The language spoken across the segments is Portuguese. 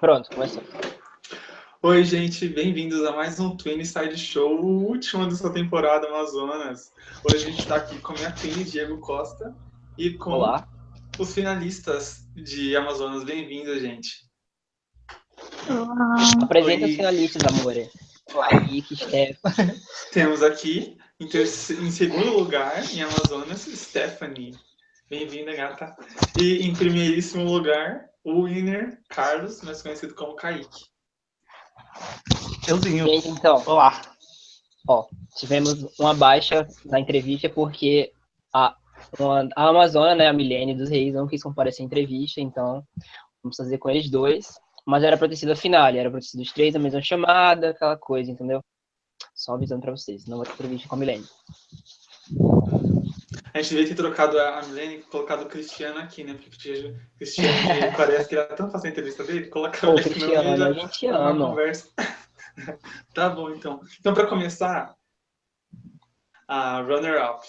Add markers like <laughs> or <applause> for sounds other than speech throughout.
Pronto, começou. Oi, gente, bem-vindos a mais um Twin Side Show, o último dessa temporada Amazonas. Hoje a gente está aqui com a minha Twin, Diego Costa, e com Olá. os finalistas de Amazonas. Bem-vindo, gente. Olá. Apresenta Oi. os finalistas, amor. Stefan. Temos aqui, em, em segundo lugar, em Amazonas, Stephanie. Bem-vinda, gata. E em primeiríssimo lugar, o winner, Carlos, mais conhecido como Kaique. Euzinho. Gente, então, Olá. ó, tivemos uma baixa na entrevista porque a, uma- a Amazônia, né, a Milene dos Reis, não quis comparecer à entrevista, então vamos fazer com eles dois. Mas era pra ter sido a final, era pra ter sido os três na mesma chamada, aquela coisa, entendeu? Só avisando pra vocês, não vai ter entrevista com a Milene. A gente devia ter trocado a Milene e colocado o Cristiano aqui, né? Porque o Cristiano Cristiano <laughs> parece que era tão fácil a entrevista dele, colocar meio Cristiano, da- a gente uma ama. conversa. <laughs> tá bom, então. Então, para começar, a runner-up.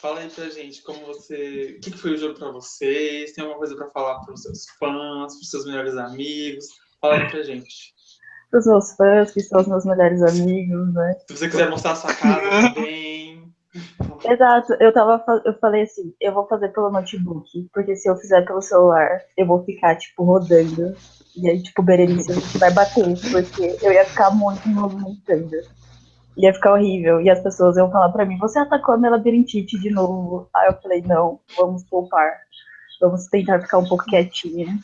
Fala aí pra gente como você. O que que foi o jogo pra vocês? Tem alguma coisa pra falar pros seus fãs, pros seus melhores amigos? Fala aí pra gente. Para os meus fãs, que são os meus melhores amigos, né? Se você quiser mostrar a sua casa <laughs> também. <laughs> Exato, eu tava, eu falei assim, eu vou fazer pelo notebook, porque se eu fizer pelo celular, eu vou ficar, tipo, rodando. E aí, tipo, Berenice vai bater, porque eu ia ficar muito me movimentando. Ia ficar horrível. E as pessoas iam falar pra mim, você atacou a minha labirintite de novo. Aí eu falei, não, vamos poupar. Vamos tentar ficar um pouco quietinha.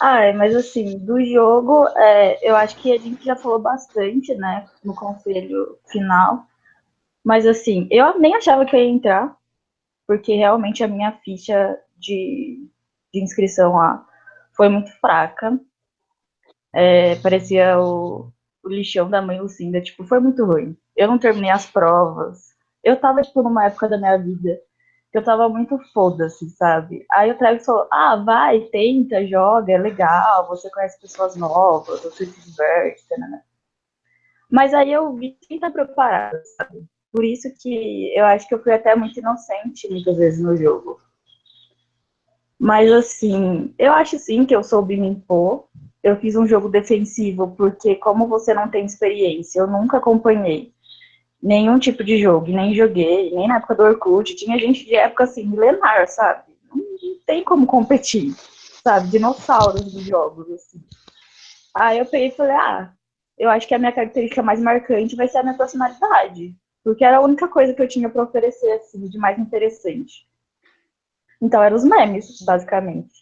Ah, mas assim, do jogo, é, eu acho que a gente já falou bastante, né, no conselho final. Mas assim, eu nem achava que eu ia entrar, porque realmente a minha ficha de, de inscrição lá foi muito fraca. É, parecia o, o lixão da mãe Lucinda, tipo, foi muito ruim. Eu não terminei as provas. Eu tava, tipo, numa época da minha vida que eu tava muito foda-se, sabe? Aí o Travis falou, ah, vai, tenta, joga, é legal, você conhece pessoas novas, você se diverte, né? Mas aí eu vi quem tá preparado, sabe? Por isso que eu acho que eu fui até muito inocente muitas vezes no jogo. Mas assim, eu acho sim que eu soube me impor. Eu fiz um jogo defensivo, porque como você não tem experiência, eu nunca acompanhei nenhum tipo de jogo, nem joguei, nem na época do Orkut. Tinha gente de época assim, milenar, sabe? Não, tem como competir, sabe? Dinossauros dos jogos, assim. Aí eu peguei e falei, ah, eu acho que a minha característica mais marcante vai ser a minha personalidade. Porque era a única coisa que eu tinha para oferecer, assim, de mais interessante. Então, eram os memes, basicamente.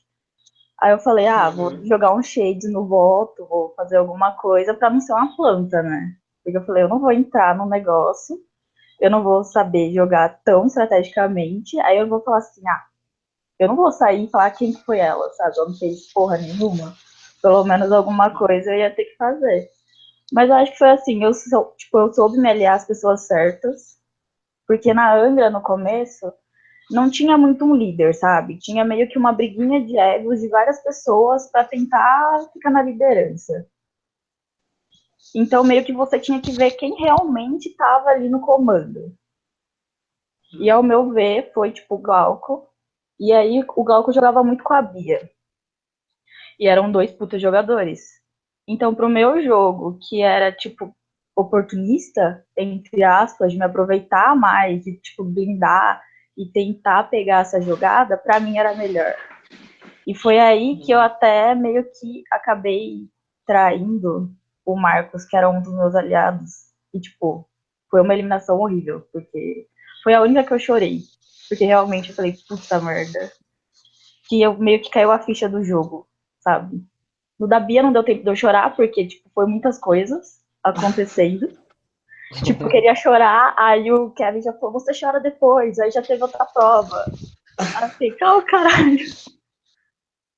Aí eu falei, ah, vou Uhum. jogar um shade no voto, vou fazer alguma coisa para não ser uma planta, né? Porque eu falei, eu não vou entrar num negócio, eu não vou saber jogar tão estrategicamente, aí eu vou falar assim, ah, eu não vou sair e falar quem que foi ela, sabe? Ela não fez porra nenhuma. Pelo menos alguma coisa eu ia ter que fazer. Mas eu acho que foi assim, eu, sou, tipo, eu soube me aliar às pessoas certas, porque na Angra, no começo, não tinha muito um líder, sabe? Tinha meio que uma briguinha de egos de várias pessoas para tentar ficar na liderança. Então, meio que você tinha que ver quem realmente estava ali no comando. E ao meu ver, foi tipo o Glauco. E aí o Glauco jogava muito com a Bia. E eram dois putas jogadores. Então, pro meu jogo, que era tipo oportunista, entre aspas, de me aproveitar mais, de tipo blindar e tentar pegar essa jogada, pra mim era melhor. E foi aí que eu até meio que acabei traindo o Marcos, que era um dos meus aliados. E, tipo, foi uma eliminação horrível, porque foi a única que eu chorei. Porque realmente eu falei, puta merda. Que eu meio que caiu a ficha do jogo, sabe? No da Bia não deu tempo de eu chorar, porque, tipo, foi muitas coisas acontecendo. <laughs> tipo, eu queria chorar, aí o Kevin já falou, você chora depois, aí já teve outra prova. Fiquei, calma, caralho.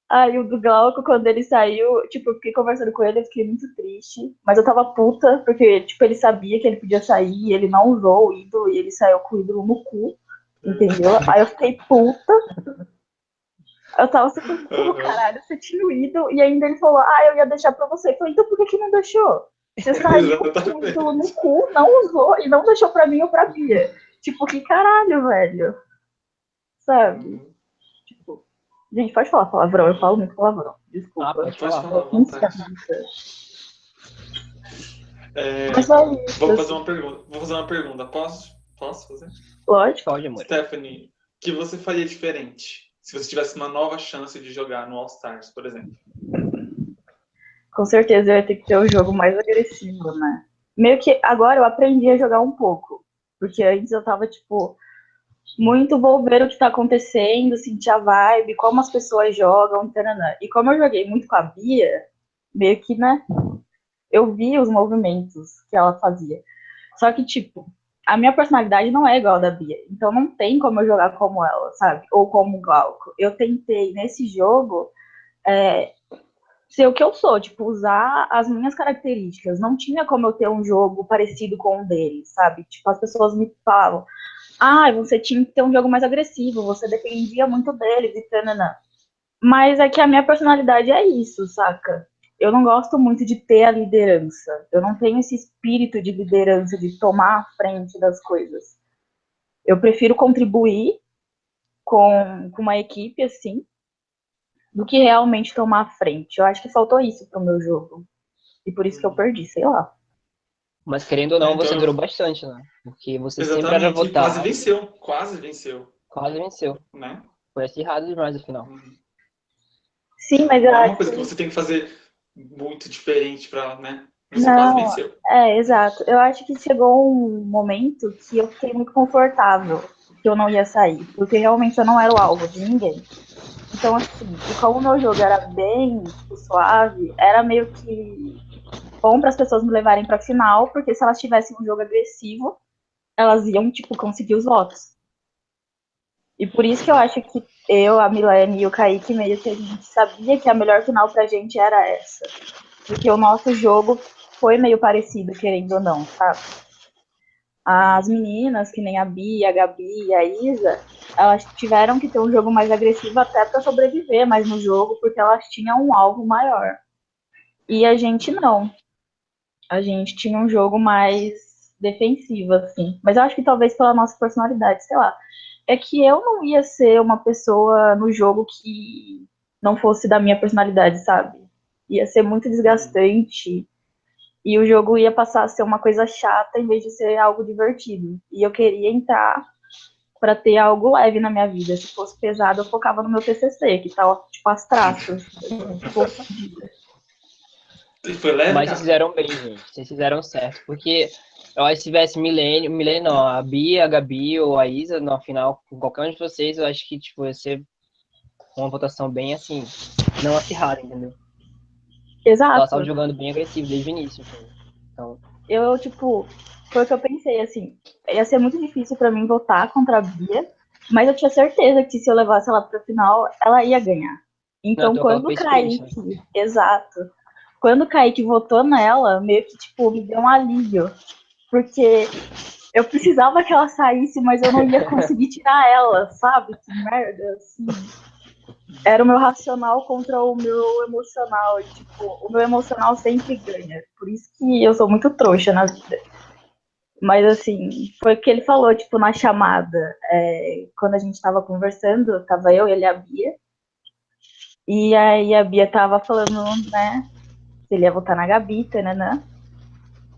Aí o do Glauco, quando ele saiu, tipo, eu fiquei conversando com ele, eu fiquei muito triste. Mas eu tava puta, porque, tipo, ele sabia que ele podia sair, ele não usou o ídolo, e ele saiu com o ídolo no cu, entendeu? Aí eu fiquei puta. Eu tava super, pô, caralho, você tinha o ídolo, e ainda ele falou, ah, eu ia deixar pra você. Eu falei, então por que que não deixou? Você <laughs> saiu com o ídolo no cu, não usou, e não deixou pra mim ou pra Bia. Tipo, que caralho, velho. Sabe? Tipo, Gente, pode falar palavrão, eu falo muito palavrão. Desculpa. Ah, pode falar. falar. É, Mas é isso, vou fazer uma pergunta. Vou fazer uma pergunta. Posso? Posso fazer? Lógico. Pode, amor. Stephanie, o que você faria diferente se você tivesse uma nova chance de jogar no All Stars, por exemplo? Com certeza eu ia ter que ter o jogo mais agressivo, né? Meio que agora eu aprendi a jogar um pouco. Porque antes eu tava, tipo, muito vou ver o que tá acontecendo, sentir a vibe, como as pessoas jogam, taranã. E como eu joguei muito com a Bia, meio que, né? Eu vi os movimentos que ela fazia. Só que, tipo, a minha personalidade não é igual a da Bia. Então não tem como eu jogar como ela, sabe? Ou como o Glauco. Eu tentei, nesse jogo, é, ser o que eu sou, tipo, usar as minhas características. Não tinha como eu ter um jogo parecido com o deles, sabe? Tipo, as pessoas me falavam, ah, você tinha que ter um jogo mais agressivo, você dependia muito deles e tananã. Mas é que a minha personalidade é isso, saca? Eu não gosto muito de ter a liderança. Eu não tenho esse espírito de liderança, de tomar a frente das coisas. Eu prefiro contribuir com, com uma equipe assim, do que realmente tomar a frente. Eu acho que faltou isso pro meu jogo. E por isso que eu perdi, sei lá. Mas querendo ou não, você Então- durou bastante, né? Porque você sempre era votado. Quase venceu. Quase venceu. Quase venceu. Né? Foi acirrado demais no final. Sim, mas eu é uma acho coisa que... você tem que fazer muito diferente pra, né? Não. É, exato. Eu acho que chegou um momento que eu fiquei muito confortável que eu não ia sair, porque realmente eu não era o alvo de ninguém. Então, assim, e como o meu jogo era bem tipo, suave, era meio que bom para as pessoas me levarem para final, porque se elas tivessem um jogo agressivo, elas iam, tipo, conseguir os votos. E por isso que eu acho que eu, a Milene e o Kaique, meio que a gente sabia que a melhor final pra gente era essa. Porque o nosso jogo foi meio parecido, querendo ou não, sabe? As meninas, que nem a Bia, a Gabi e a Isa, elas tiveram que ter um jogo mais agressivo até para sobreviver mais no jogo, porque elas tinham um alvo maior. E a gente não. A gente tinha um jogo mais defensivo, assim. Mas eu acho que talvez pela nossa personalidade, sei lá. É que eu não ia ser uma pessoa no jogo que não fosse da minha personalidade, sabe? Ia ser muito desgastante e o jogo ia passar a ser uma coisa chata em vez de ser algo divertido. E eu queria entrar para ter algo leve na minha vida. Se fosse pesado, eu focava no meu TCC, que tá tipo as traças. <laughs> Tipo, foi leve, Mas cara? vocês fizeram bem, gente. Vocês fizeram certo. Porque eu acho que se tivesse Milênio, Milênio não, a Bia, a Gabi ou a Isa na final, com qualquer um de vocês, eu acho que tipo, ia ser uma votação bem assim, não acirrada, entendeu? Ela exato. estava jogando bem agressivo desde o início. assim. Então, Eu, tipo, foi o que eu pensei, assim, ia ser muito difícil para mim votar contra a Bia, mas eu tinha certeza que se eu levasse ela pra final, ela ia ganhar. Então, Não, então quando o ela exato, quando o Kaique votou nela, meio que, tipo, me deu um alívio, porque eu precisava que ela saísse, mas eu não ia <laughs> conseguir tirar ela, sabe? Que merda, assim. Era o meu racional contra o meu emocional, e, tipo, o meu emocional sempre ganha, por isso que eu sou muito trouxa na vida. Mas assim, foi o que ele falou, tipo, na chamada. é, quando a gente tava conversando, tava eu, ele e a Bia. E aí a Bia tava falando, né? Se ele ia votar na Gabi, né?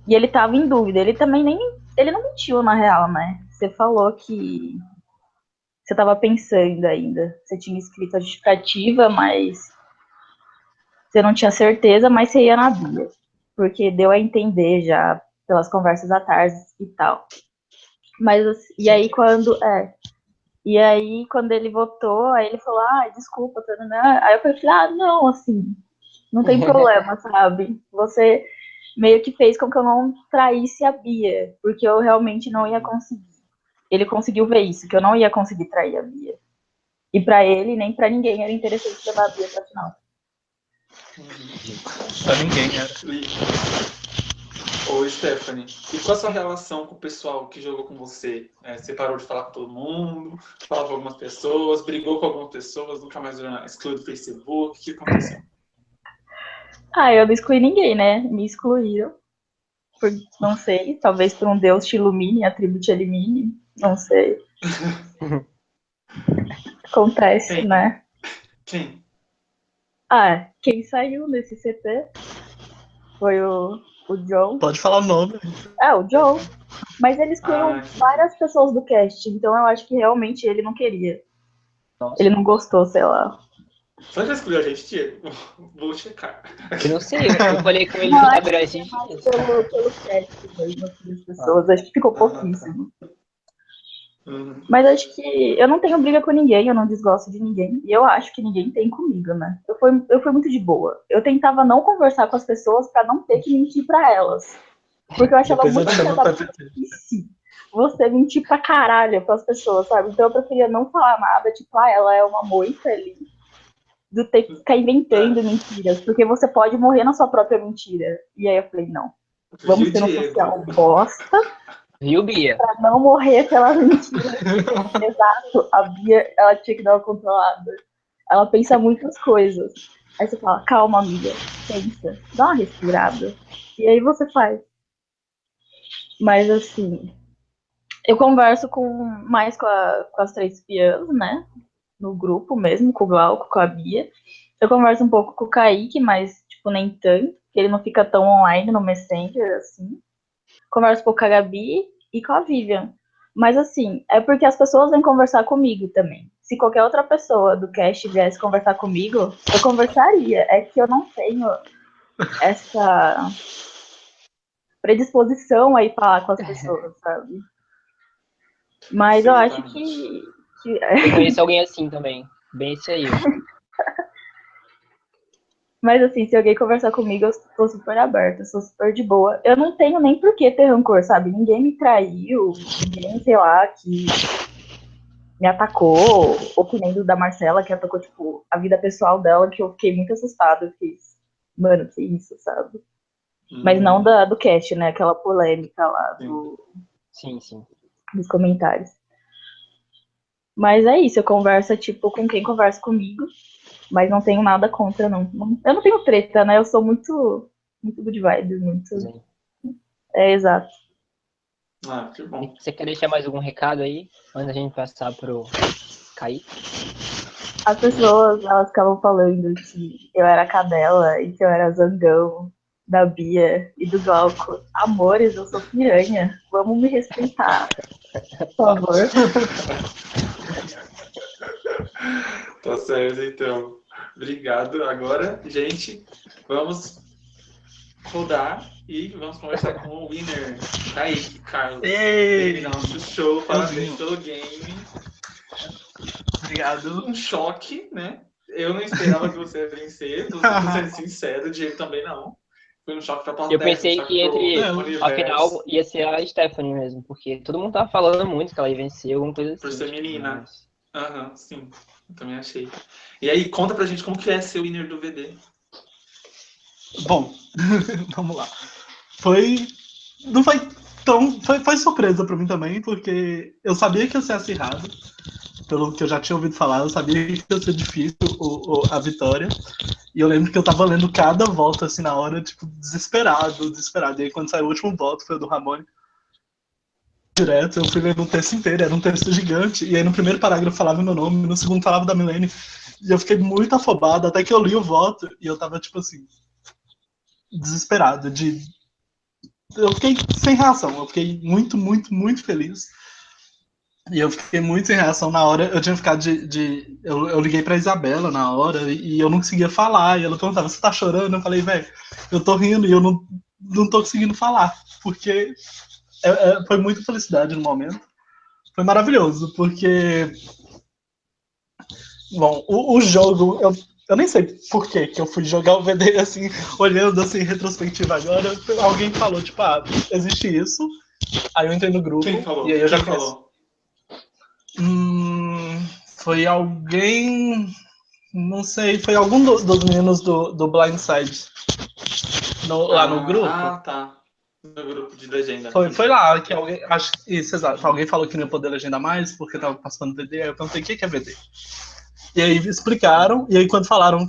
E ele tava em dúvida. Ele também nem. Ele não mentiu, na real, né? Você falou que você tava pensando ainda. Você tinha escrito a justificativa, mas você não tinha certeza, mas você ia na Bia. Porque deu a entender já pelas conversas à tarde e tal. Mas e aí quando é, e aí quando ele votou, aí ele falou: "Ah, desculpa, tananã". Aí eu falei: "Ah, não, assim, não tem <laughs> problema, sabe? Você meio que fez com que eu não traísse a Bia, porque eu realmente não ia conseguir. Ele conseguiu ver isso, que eu não ia conseguir trair a Bia. E pra ele, nem pra ninguém era interessante levar a Bia pra final. Pra ninguém era. E... Ô, Stephanie, e qual a sua relação com o pessoal que jogou com você? É, você parou de falar com todo mundo, falava com algumas pessoas, brigou com algumas pessoas, nunca mais excluiu do Facebook, o que aconteceu? Ah, eu não excluí ninguém, né? Me excluíram. Por, não sei, talvez por um Deus te ilumine, a tribo te elimine, não sei. <laughs> Acontece, Sim. né? Quem? Ah, quem saiu nesse CT foi o, o John. Pode falar o nome. É, o John. Mas ele excluiu Ah, várias pessoas do cast, então eu acho que realmente ele não queria. Nossa. Ele não gostou, sei lá. Que ele escolheu a gente, Diego? <laughs> Vou checar. Eu não sei, eu falei com ele no Instagram esses dias. Pelo, pelo das pessoas, acho que ficou pouquíssimo. Uhum. Mas acho que eu não tenho briga com ninguém, eu não desgosto de ninguém. E eu acho que ninguém tem comigo, né? Eu fui, eu fui muito de boa. Eu tentava não conversar com as pessoas pra não ter que mentir pra elas. Porque eu achava Depois eu muito burrice você mentir pra caralho pras pessoas, sabe? Então eu preferia não falar nada, tipo, ah, ela é uma moita ali. Do ter que ficar inventando mentiras. Porque você pode morrer na sua própria mentira. E aí eu falei, não. Vamos o ter um social bosta Viu, Bia? pra não morrer pela mentira. <laughs> Exato. A Bia, ela tinha que dar uma controlada. Ela pensa muitas coisas. Aí você fala, calma, amiga, pensa, dá uma respirada. E aí você faz. Mas assim, eu converso com mais com, a- com as três espiãs, né? No grupo mesmo, com o Glauco, com a Bia. Eu converso um pouco com o Kaique, mas, tipo, nem tanto, porque ele não fica tão online no Messenger, assim. Converso um pouco com a Gabi e com a Vivian. Mas, assim, é porque as pessoas vêm conversar comigo também. Se qualquer outra pessoa do cast viesse conversar comigo, eu conversaria. É que eu não tenho essa predisposição a ir falar com as pessoas, sabe? Mas eu acho que, que Eu conheço alguém assim também. Bem esse aí. <laughs> Mas assim, se alguém conversar comigo, eu tô super aberta, eu sou super de boa. Eu não tenho nem por que ter rancor, sabe? Ninguém me traiu, ninguém, sei lá, que me atacou, ou que nem do da Marcela, que atacou, tipo, a vida pessoal dela, que eu fiquei muito assustada. Eu fiquei, mano, que isso, sabe? Mas não da, do cast, né? Aquela polêmica lá do, Sim, sim. dos comentários. Mas é isso, eu converso, tipo, com quem conversa comigo, mas não tenho nada contra, não. Eu não tenho treta, né? Eu sou muito, muito good vibes, muito... sim. É, exato. Ah, que bom. Você quer deixar mais algum recado aí? Antes da gente passar pro Kaique? As pessoas, elas ficavam falando que eu era cadela e que eu era zangão da Bia e do Glauco. Amores, eu sou piranha. Vamos me respeitar. <laughs> Tá certo, então. Obrigado. Agora, gente, vamos rodar e vamos conversar com o winner, Kaique Carlos. Ei! Nosso show, parabéns pelo game. Obrigado. Um choque, né? Eu não esperava que você ia vencer, tô sendo <laughs> sincero, o Diego também não. Foi um choque pra plateia. Eu pensei que entre- universo, Afinal, ia ser a Stephanie mesmo, porque todo mundo tava falando muito que ela ia vencer, alguma coisa assim. Por ser menina. Mas- Aham, sim. Eu também achei. E aí, conta pra gente como que é ser o winner do VD. Bom, <laughs> vamos lá. Foi. Não foi tão. Foi, foi surpresa pra mim também, porque eu sabia que ia ser acirrado, pelo que eu já tinha ouvido falar, eu sabia que ia ser difícil o, o- a vitória. E eu lembro que eu tava lendo cada voto assim na hora, tipo, desesperado, desesperado. E aí quando saiu o último voto, foi o do Ramone. Direto, eu fui lendo um texto inteiro, era um texto gigante. E aí no primeiro parágrafo falava meu nome, no segundo falava da Milene. E eu fiquei muito afobado, até que eu li o voto e eu tava tipo assim, desesperado de eu fiquei sem reação eu fiquei muito muito muito feliz e eu fiquei muito sem reação na hora eu tinha ficado de, de eu, eu liguei pra Isabela na hora e, e eu não conseguia falar e ela perguntava você tá chorando eu falei velho eu tô rindo e eu não não tô conseguindo falar porque é- é- foi muita felicidade no momento foi maravilhoso porque bom o, o jogo eu eu nem sei por que que eu fui jogar o VD assim, olhando assim, em retrospectiva agora. Alguém falou, tipo, ah, existe isso. Aí eu entrei no grupo. E aí eu já conheço. Hum, foi alguém. Não sei, foi algum do- dos meninos do, do Blindside. No, lá no Ah, grupo. Ah, tá. No grupo de legenda. Foi, foi lá que alguém. Acho, isso, exato. Alguém falou que não ia poder legendar mais porque tava passando VD. Aí eu perguntei o que é VD. E aí explicaram, e aí quando falaram,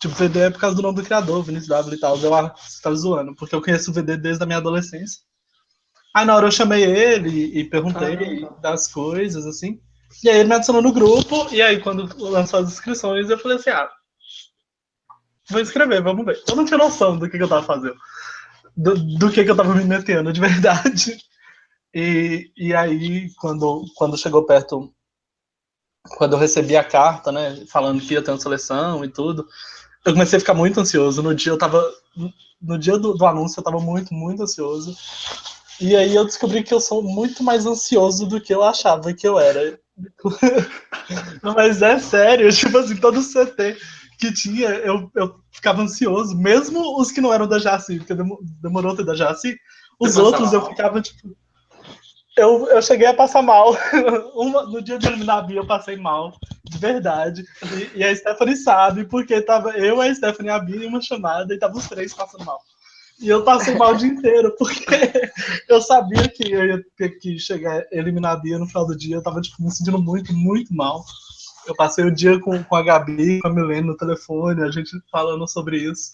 tipo, VD é por causa do nome do criador, Vinícius W e tal, eu, ah, você tá zoando, porque eu conheço o VD desde a minha adolescência. Aí na hora eu chamei ele e perguntei Caramba. das coisas, assim. E aí ele me adicionou no grupo, e aí quando lançou as inscrições, eu falei assim, ah, vou escrever, vamos ver. Eu não tinha noção do que, que eu tava fazendo. Do, do que, que eu tava me metendo, de <laughs> verdade. E, e aí, quando, quando chegou perto, quando eu recebi a carta, né, falando que ia ter uma seleção e tudo, eu comecei a ficar muito ansioso. No dia eu tava. No dia do, do anúncio eu tava muito, muito ansioso. E aí eu descobri que eu sou muito mais ansioso do que eu achava que eu era. <laughs> Mas é sério, tipo assim, todo CT que tinha, eu, eu ficava ansioso, mesmo os que não eram da Jaci, porque demorou ter da Jaci, os outros eu ficava, tipo. Eu, eu cheguei a passar mal. <laughs> Uma, no dia de eliminar a Bia, eu passei mal, de verdade. E, e, a Stephanie sabe, porque tava eu, a Stephanie e a Bia em uma chamada e tava os três passando mal. E eu passei mal o dia inteiro, porque <laughs> eu sabia que eu ia ter que chegar, eliminar a Bia no final do dia. Eu tava tipo, me sentindo muito, muito mal. Eu passei o dia com, com a Gabi, com a Milene no telefone, a gente falando sobre isso.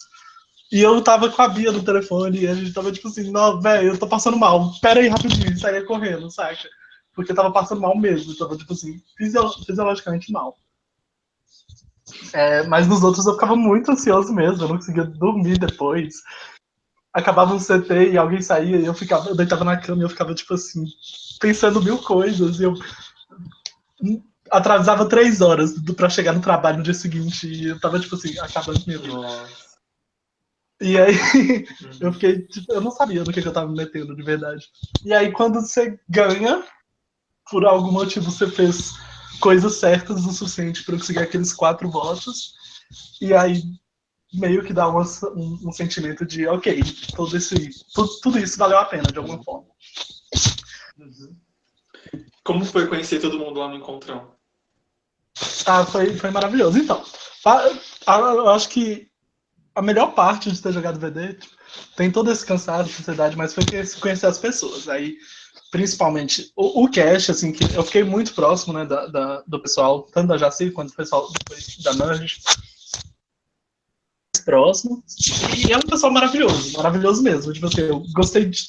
E eu tava com a Bia no telefone e a gente tava tipo assim, não, velho, eu tô passando mal. Pera aí rapidinho, saia correndo, saca? Porque eu tava passando mal mesmo, eu tava tipo assim, fisiologicamente mal. É, mas nos outros eu ficava muito ansioso mesmo, eu não conseguia dormir depois. Acabava um CT e alguém saía e eu ficava, eu deitava na cama e eu ficava tipo assim, pensando mil coisas. E eu atrasava três horas para chegar no trabalho no dia seguinte e eu tava, tipo assim, acabando mesmo. E aí <laughs> eu fiquei, tipo, eu não sabia no que, que eu tava me metendo, de verdade. E aí quando você ganha, por algum motivo você fez coisas certas o suficiente para conseguir aqueles quatro votos, e aí meio que dá um, um, um sentimento de, ok, todo esse, tudo, tudo, isso valeu a pena de alguma forma. Uhum. Como foi conhecer todo mundo lá no encontrão? Ah, foi, foi maravilhoso. Então, eu acho que a melhor parte de ter jogado VD tipo, tem todo esse cansaço de sociedade, mas foi conhecer as pessoas. Aí, principalmente, o, o Cash, assim, que eu fiquei muito próximo né, da, da, do pessoal, tanto da Jaci quanto do pessoal da Nudge. Próximo. E é um pessoal maravilhoso, maravilhoso mesmo. Tipo assim, eu gostei de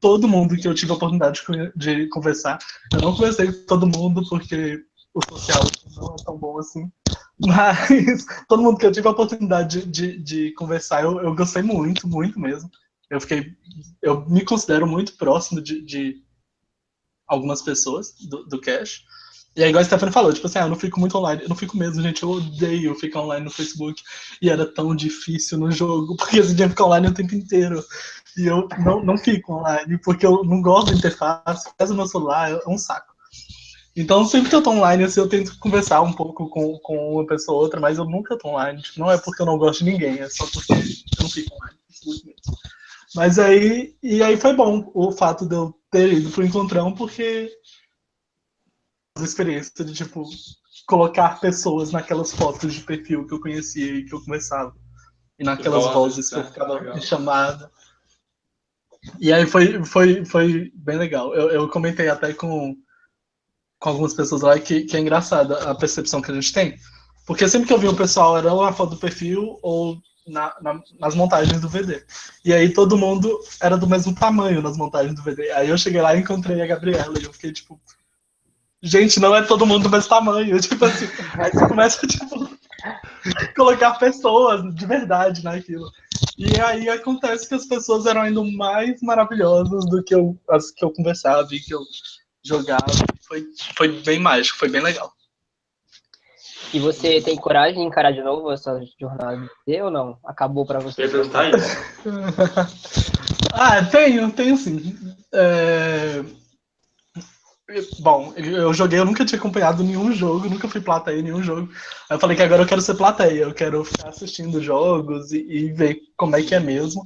todo mundo que eu tive a oportunidade de, conversar. Eu não conversei com todo mundo porque o social não é tão bom assim. <laughs> Mas todo mundo que eu tive a oportunidade de, de, de conversar, eu, eu, gostei muito, muito mesmo. Eu fiquei. Eu me considero muito próximo de, de algumas pessoas do, do Cash. E aí, igual a Stephanie falou, tipo assim, ah, eu não fico muito online. Eu não fico mesmo, gente. Eu odeio ficar online no Facebook. E era tão difícil no jogo, <laughs> porque você tinha que ficar online o tempo inteiro. E eu não, não fico online, porque eu não gosto da interface. Peço meu celular, é um saco. Então, sempre que eu tô online, assim, eu tento conversar um pouco com, com uma pessoa ou outra, mas eu nunca tô online. Tipo, não é porque eu não gosto de ninguém, é só porque eu não fico online. Mas aí, e aí foi bom o fato de eu ter ido pro encontrão, porque experiência de, tipo, colocar pessoas naquelas fotos de perfil que eu conhecia e que eu conversava. E naquelas vozes que eu ficava chamada. E aí foi, foi, foi bem legal. Eu, eu comentei até com com algumas pessoas lá que, que é engraçada a percepção que a gente tem. Porque sempre que eu vi o pessoal era ou na foto do perfil ou na, na, nas montagens do VD. E aí todo mundo era do mesmo tamanho nas montagens do VD. Aí eu cheguei lá e encontrei a Gabriela e eu fiquei tipo, gente, não é todo mundo do mesmo tamanho. <laughs> Tipo assim, aí você começa tipo, colocar pessoas de verdade naquilo. E aí acontece que as pessoas eram ainda mais maravilhosas do que eu, as que eu conversava e que eu jogava. Foi, foi bem mágico, foi bem legal. E você tem coragem de encarar de novo essa jornada ou não? Acabou para você? perguntar isso. <laughs> ah, tenho, tenho sim. É... Bom, eu joguei, eu nunca tinha acompanhado nenhum jogo, nunca fui plateia em nenhum jogo. Aí eu falei que agora eu quero ser plateia, eu quero ficar assistindo jogos e, e ver como é que é mesmo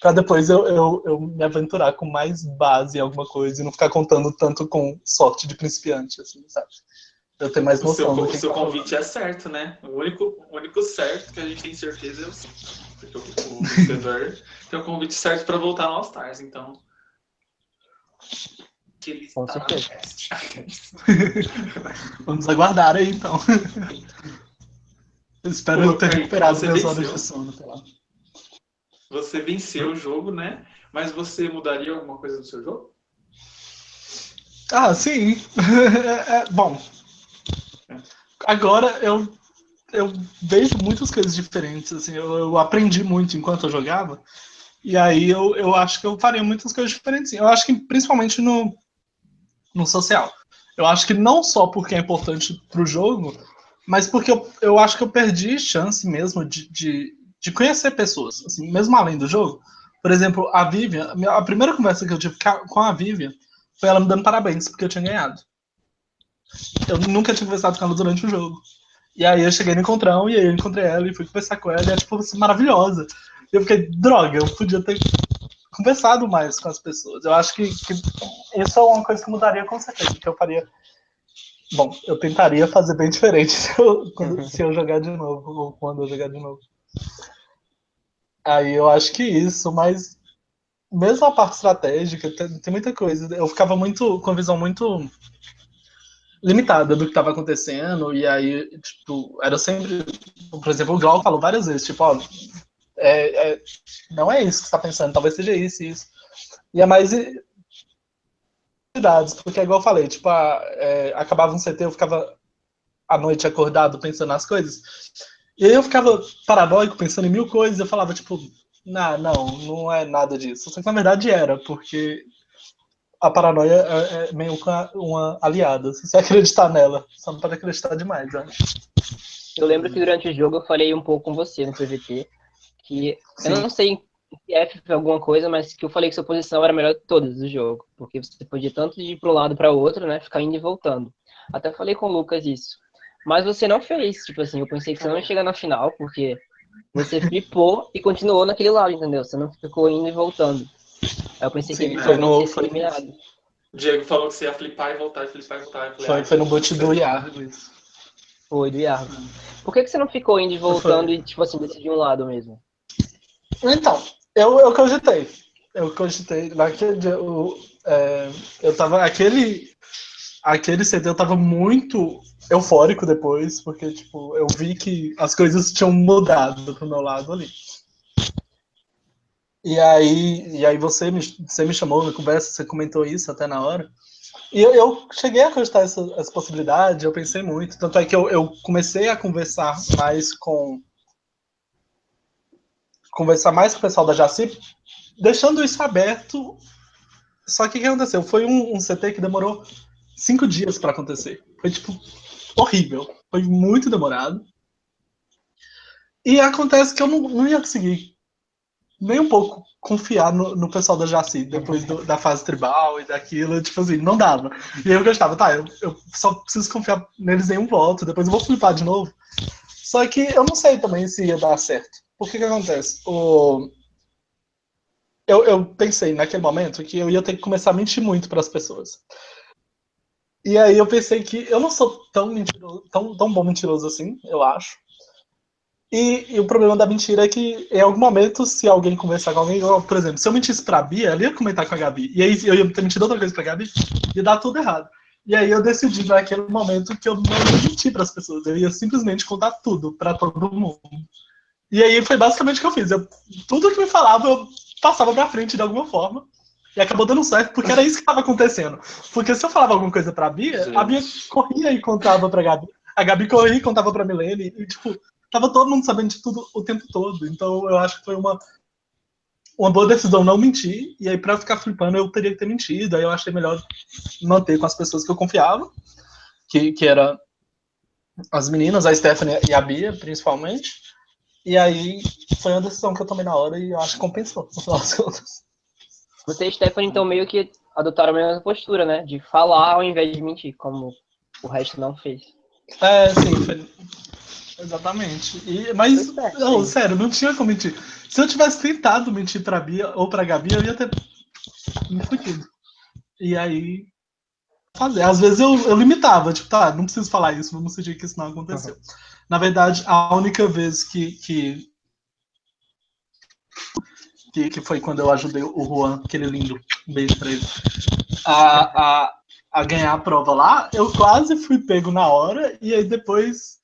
para depois eu, eu, eu, me aventurar com mais base em alguma coisa e não ficar contando tanto com sorte de principiante, assim, sabe? Eu ter mais noção. O seu, o seu convite é certo, né? O único, o único certo que a gente tem certeza é o. Porque o, o vencedor <laughs> tem o convite certo para voltar no All Stars, então. Que ele com certeza. <laughs> Vamos aguardar aí, então. Eu <laughs> espero Pô, ter recuperado minhas horas de sono. Você venceu o jogo, né? Mas você mudaria alguma coisa do seu jogo? Ah, sim. <laughs> é, é, bom, Agora eu, eu vejo muitas coisas diferentes, assim, eu, eu aprendi muito enquanto eu jogava, e aí eu, eu acho que eu faria muitas coisas diferentes. Eu acho que principalmente no, no social. Eu acho que não só porque é importante pro jogo, mas porque eu, eu acho que eu perdi chance mesmo de, de, de conhecer pessoas, assim, mesmo além do jogo. Por exemplo, a Vivian, a primeira conversa que eu tive com a Vivian foi ela me dando parabéns porque eu tinha ganhado. Eu nunca tinha conversado com ela durante o jogo. E aí eu cheguei no encontrão e aí eu encontrei ela e fui conversar com ela e ela, tipo, assim, maravilhosa. Eu fiquei, droga, eu podia ter conversado mais com as pessoas. Eu acho que, que isso é uma coisa que mudaria com certeza, que eu faria. Bom, eu tentaria fazer bem diferente <laughs> se eu, quando, <laughs> se eu jogar de novo, ou quando eu jogar de novo. Aí eu acho que isso, mas mesmo a parte estratégica, tem, tem muita coisa. Eu ficava muito com visão muito limitada do que estava acontecendo, e aí, tipo, era sempre. Por exemplo, o Glauco falou várias vezes, tipo, ó, é, é, não é isso que você está pensando, talvez seja isso e isso. E é mais porque é igual eu falei, tipo, a, é, acabava um CT, eu ficava à noite acordado pensando nas coisas. E aí eu ficava paranoico, pensando em mil coisas, eu falava, tipo, não, não, não é nada disso. Só que na verdade era, porque a paranoia é, é meio uma aliada. Se você <laughs> acreditar nela, só não pode acreditar demais, acho. Eu lembro que durante o jogo eu falei um pouco com você no PVT, que Sim. eu não sei se F foi alguma coisa, mas que eu falei que sua posição era a melhor de todas do jogo, porque você podia tanto ir para um lado para o outro, né, ficar indo e voltando. Até falei com o Lucas isso. Mas você não fez, tipo assim, eu pensei que você não ia chegar na final, porque você <laughs> flipou e continuou naquele lado, entendeu? Você não ficou indo e voltando. Aí eu pensei Sim, que foi no, foi, eliminado. O Diego falou que você ia flipar e voltar, flipar e voltar. Falei, foi, ah, foi no boot do Iargo isso. Foi, do Iargo. Por que, que você não ficou indo e voltando foi. e, tipo assim, decidiu um lado mesmo? Então, eu, eu cogitei. Eu cogitei. Naquele dia, eu, é, eu tava. Aquele. Aquele CD eu tava muito eufórico depois, porque, tipo, eu vi que as coisas tinham mudado pro meu lado ali. E aí, e aí você, me, você me chamou na conversa, você comentou isso até na hora. E eu, eu cheguei a cogitar essa, essa possibilidade, eu pensei muito. Tanto é que eu, eu comecei a conversar mais com. Conversar mais com o pessoal da Jaci, deixando isso aberto. Só que o que aconteceu? Foi um, um CT que demorou cinco dias para acontecer. Foi tipo horrível. Foi muito demorado. E acontece que eu não, não ia conseguir nem um pouco confiar no, no pessoal da Jaci, depois do, da fase tribal e daquilo, tipo assim, não dava. E eu gostava, tá, eu, eu só preciso confiar neles em um voto, depois eu vou flipar de novo. Só que eu não sei também se ia dar certo. Por que que acontece? O... Eu, eu pensei naquele momento que eu ia ter que começar a mentir muito para as pessoas. E aí eu pensei que eu não sou tão mentiroso, tão, tão bom mentiroso assim, eu acho. E, e, o problema da mentira é que, em algum momento, se alguém conversar com alguém, por exemplo, se eu mentisse pra Bia, ela ia comentar com a Gabi. E aí eu ia ter mentido outra coisa pra Gabi, ia dar tudo errado. E aí eu decidi naquele momento que eu não ia mentir pras pessoas, eu ia simplesmente contar tudo pra todo mundo. E aí foi basicamente o que eu fiz. Eu, tudo que me falava, eu passava pra frente de alguma forma. E acabou dando certo, porque era isso que estava acontecendo. Porque se eu falava alguma coisa pra Bia, a Bia corria e contava pra Gabi. A Gabi corria e contava pra Milene. E, tipo, tava todo mundo sabendo de tudo o tempo todo. Então eu acho que foi uma, uma boa decisão não mentir. E aí, pra ficar flipando, eu teria que ter mentido. Aí eu achei melhor manter com as pessoas que eu confiava, que, que era as meninas, a Stephanie e a Bia, principalmente. E aí foi uma decisão que eu tomei na hora e eu acho que compensou, no final das contas. Você e Stephanie, então, meio que adotaram a mesma postura, né? De falar ao invés de mentir, como o resto não fez. É, sim, foi, Exatamente. E, mas, não, sério, não tinha como mentir. Se eu tivesse tentado mentir pra Bia ou pra Gabi, eu ia ter me fudido. E aí, fazer. Às vezes eu, eu limitava, tipo, tá, não preciso falar isso, vamos fingir que isso não aconteceu. Uhum. Na verdade, a única vez que, que, que, que, foi quando eu ajudei o Juan, aquele lindo, um beijo pra ele, a, a, a ganhar a prova lá, eu quase fui pego na hora, e aí depois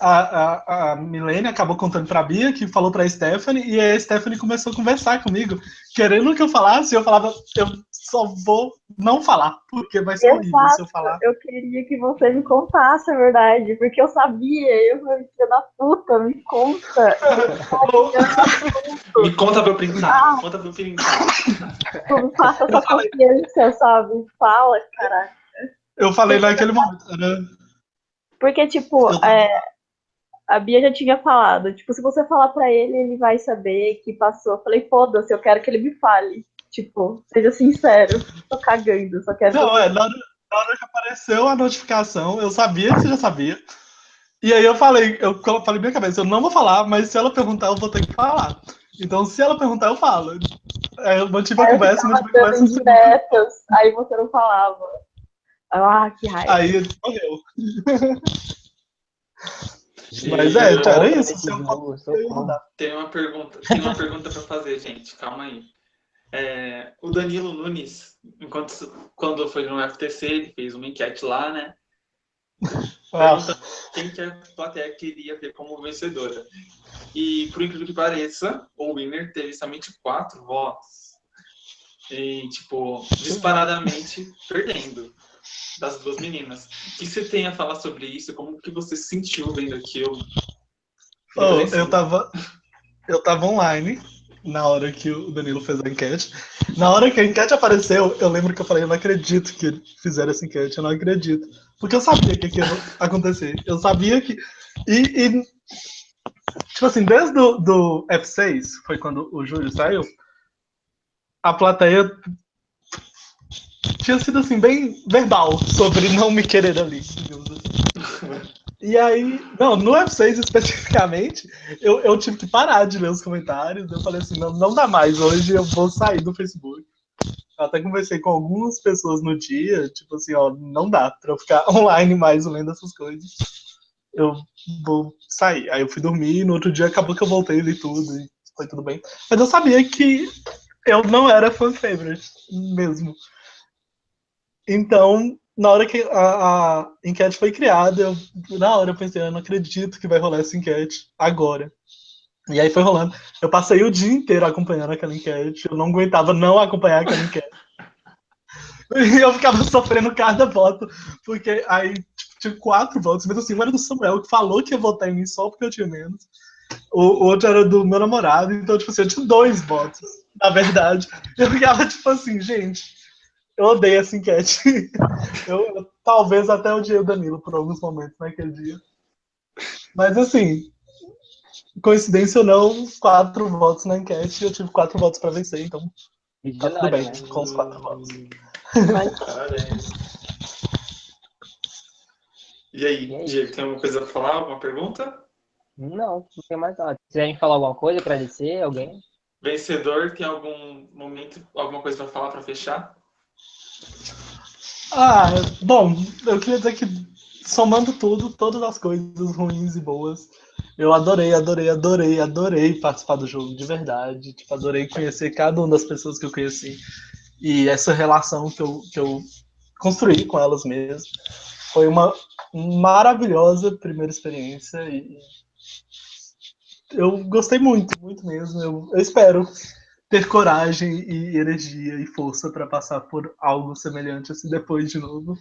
a, a, a Milene acabou contando pra Bia, que falou pra Stephanie, e a Stephanie começou a conversar comigo, querendo que eu falasse, eu falava, eu só vou não falar, porque vai ser horrível se eu falar. Eu queria que você me contasse a verdade, porque eu sabia, eu falei, filha da puta, me conta. <laughs> me conta pra eu printar, ah, conta pra eu printar. Como faça essa confiança, sabe? Fala, caraca. Eu falei naquele momento, né? Porque, tipo, é, a Bia já tinha falado, tipo, se você falar pra ele, ele vai saber que passou. Eu falei, foda-se, eu quero que ele me fale. Tipo, seja sincero, tô cagando, só quero. Não, que... é, na hora, na hora que apareceu a notificação, eu sabia que você já sabia. E aí eu falei, eu falei minha cabeça, eu não vou falar, mas se ela perguntar, eu vou ter que falar. Então, se ela perguntar, eu falo. Aí eu mantive a conversa, mantive a conversa. Diretas, aí você não falava. Ah, que raiva. Aí ele morreu. Mas é, era isso. Tem uma pergunta, tem uma pergunta para fazer, gente. Calma aí. É, o Danilo Nunes, enquanto quando foi no FTC, ele fez uma enquete lá, né? Perguntando quem que a plateia queria ter como vencedora. E, por incrível que pareça, o winner teve somente quatro votos. E, tipo, disparadamente perdendo das duas meninas. O que você tem a falar sobre isso? Como que você se sentiu vendo aquilo? Oh, eu tava, eu tava online na hora que o Danilo fez a enquete. Na hora que a enquete apareceu, eu lembro que eu falei, eu não acredito que fizeram essa enquete, eu não acredito. Porque eu sabia que ia acontecer. Eu sabia que. E, e tipo assim, desde do, do F6, foi quando o Júlio saiu, a plateia tinha sido assim, bem verbal sobre não me querer ali, digamos assim. <laughs> E aí, não, no F6 especificamente, eu, eu tive que parar de ler os comentários. Eu falei assim, não, não dá mais, hoje eu vou sair do Facebook. Eu até conversei com algumas pessoas no dia, tipo assim, ó, não dá pra eu ficar <laughs> online mais lendo essas coisas. Eu vou sair. Aí eu fui dormir, e no outro dia acabou que eu voltei e li tudo, e foi tudo bem. Mas eu sabia que eu não era fan favorite mesmo. Então, na hora que a, a, enquete foi criada, eu, na hora eu pensei, eu não acredito que vai rolar essa enquete agora. E aí foi rolando. Eu passei o dia inteiro acompanhando aquela enquete, eu não aguentava não acompanhar aquela enquete. E eu ficava sofrendo cada voto, porque aí tipo, tinha quatro votos, mas assim, um era do Samuel, que falou que ia votar em mim só porque eu tinha menos. O, outro era do meu namorado, então, tipo assim, eu tinha dois votos, na verdade. Eu ficava, tipo assim, gente, eu odeio essa enquete. <laughs> Eu, eu talvez até odiei o Danilo por alguns momentos naquele dia. Mas assim, coincidência ou não, quatro votos na enquete e eu tive quatro votos para vencer, então tá tudo bem né? com os quatro votos. Parabéns. <laughs> E aí, Diego, tem alguma coisa para falar? Alguma pergunta? Não, não tem mais nada. Se quiserem falar alguma coisa, agradecer alguém? Vencedor, tem algum momento, alguma coisa para falar para fechar? Ah, bom, eu queria dizer que somando tudo, todas as coisas ruins e boas, eu adorei, adorei, adorei, adorei participar do jogo, de verdade. Tipo, adorei conhecer cada uma das pessoas que eu conheci. E essa relação que eu, que eu construí com elas mesmas. Foi uma maravilhosa primeira experiência e eu gostei muito, muito mesmo. Eu, eu espero ter coragem e energia e força para passar por algo semelhante assim depois de novo.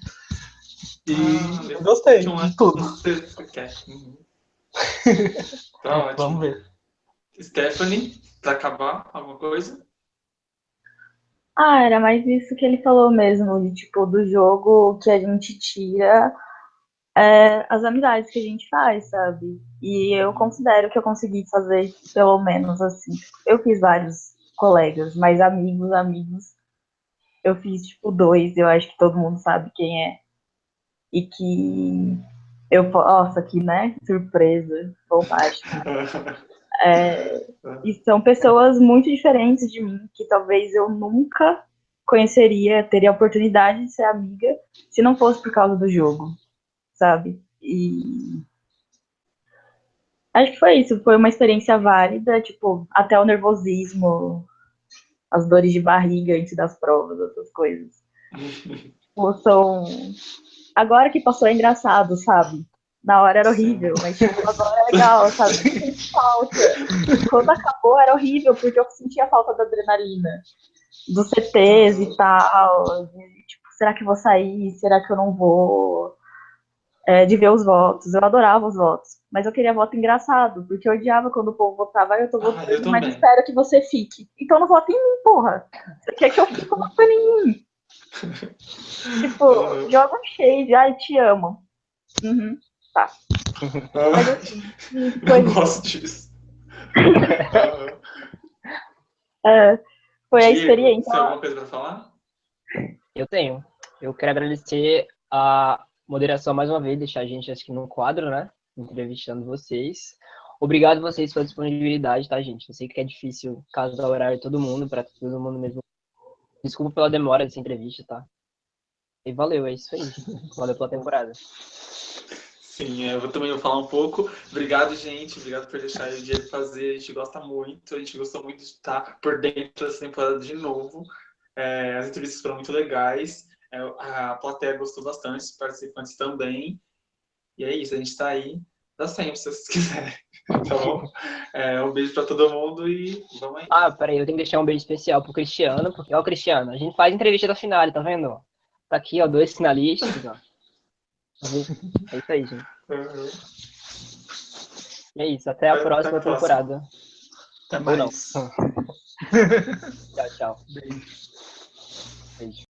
E ah, gostei de tudo. Uhum. <laughs> tá ótimo. Vamos ver. Stephanie, para acabar, alguma coisa? Ah, era mais isso que ele falou mesmo, de tipo, do jogo que a gente tira é, as amizades que a gente faz, sabe? E eu considero que eu consegui fazer, pelo menos assim. Eu fiz vários colegas, mas amigos, amigos, eu fiz tipo dois, eu acho que todo mundo sabe quem é. E que eu, nossa, que né, surpresa, fantástico. <laughs> É, e são pessoas muito diferentes de mim, que talvez eu nunca conheceria, teria a oportunidade de ser amiga se não fosse por causa do jogo, sabe? E acho que foi isso, foi uma experiência válida, tipo, até o nervosismo, as dores de barriga antes das provas, essas coisas. Ou são. Agora que passou é engraçado, sabe? Na hora era horrível, mas tipo, agora é legal, sabe? Falta. Quando acabou era horrível, porque eu sentia falta da adrenalina. dos CTs e tal. de, tipo, será que eu vou sair? Será que eu não vou? É, de ver os votos. Eu adorava os votos. Mas eu queria voto engraçado, porque eu odiava quando o povo votava, "Ah, eu tô Ah, eu votando, mas espero que você fique. Então não vota em mim, porra. Você quer que eu fique votando em mim? <laughs> tipo, Uhum. joga um shade, ai, te amo. Uhum. Mas Ah, assim, <laughs> foi não isso. gosto disso. <laughs> É, foi a Diego, experiência. Você tem alguma coisa pra falar? Eu tenho. Eu quero agradecer a moderação mais uma vez, deixar a gente acho que no quadro, né? Entrevistando vocês. Obrigado vocês pela disponibilidade, tá, gente? Eu sei que é difícil casar o horário de todo mundo, para todo mundo mesmo. Desculpa pela demora dessa entrevista, tá? E valeu, é isso aí. <laughs> Valeu pela temporada. Sim, é, eu também vou falar um pouco. Obrigado, gente. Obrigado por deixar o Diego fazer. A gente gosta muito. A gente gostou muito de estar por dentro dessa temporada de novo. É, as entrevistas foram muito legais. É, a plateia gostou bastante, os participantes também. E é isso, a gente está aí. Dá sempre, se vocês quiserem. <laughs> Então, é, um beijo para todo mundo e vamos aí. Ah, peraí, eu tenho que deixar um beijo especial pro Cristiano, porque, ó, Cristiano, a gente faz entrevista da final, tá vendo? Tá aqui, ó, dois finalistas, ó. É isso aí, gente. Uhum. É isso, até a Até a próxima próxima. temporada. Até Ou não. mais. <laughs> Tchau, tchau. Beijo. Beijo.